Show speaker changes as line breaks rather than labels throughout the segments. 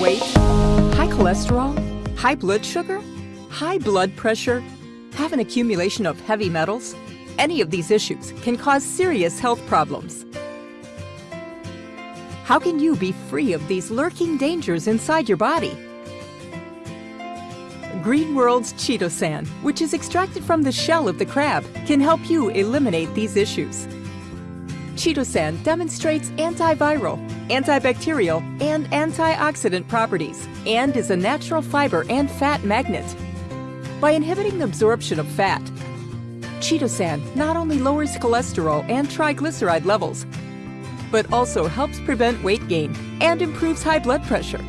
weight? High cholesterol? High blood sugar? High blood pressure? Have an accumulation of heavy metals? Any of these issues can cause serious health problems. How can you be free of these lurking dangers inside your body? Green World's Chitosan, which is extracted from the shell of the crab, can help you eliminate these issues. Chitosan demonstrates antiviral, antibacterial, and antioxidant properties and is a natural fiber and fat magnet. By inhibiting the absorption of fat, Chitosan not only lowers cholesterol and triglyceride levels, but also helps prevent weight gain and improves high blood pressure.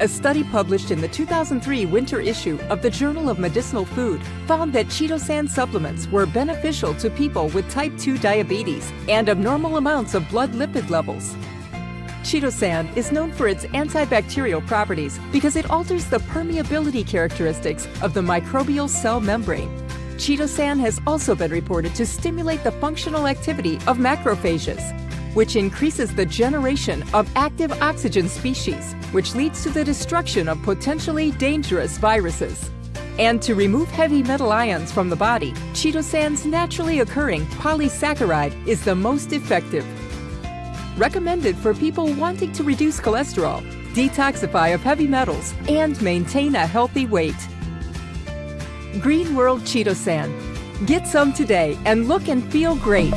A study published in the 2003 winter issue of the Journal of Medicinal Food found that Chitosan supplements were beneficial to people with type 2 diabetes and abnormal amounts of blood lipid levels. Chitosan is known for its antibacterial properties because it alters the permeability characteristics of the microbial cell membrane. Chitosan has also been reported to stimulate the functional activity of macrophages, which increases the generation of active oxygen species, which leads to the destruction of potentially dangerous viruses. And to remove heavy metal ions from the body, Chitosan's naturally occurring polysaccharide is the most effective. Recommended for people wanting to reduce cholesterol, detoxify of heavy metals, and maintain a healthy weight. Green World Chitosan. Get some today and look and feel great.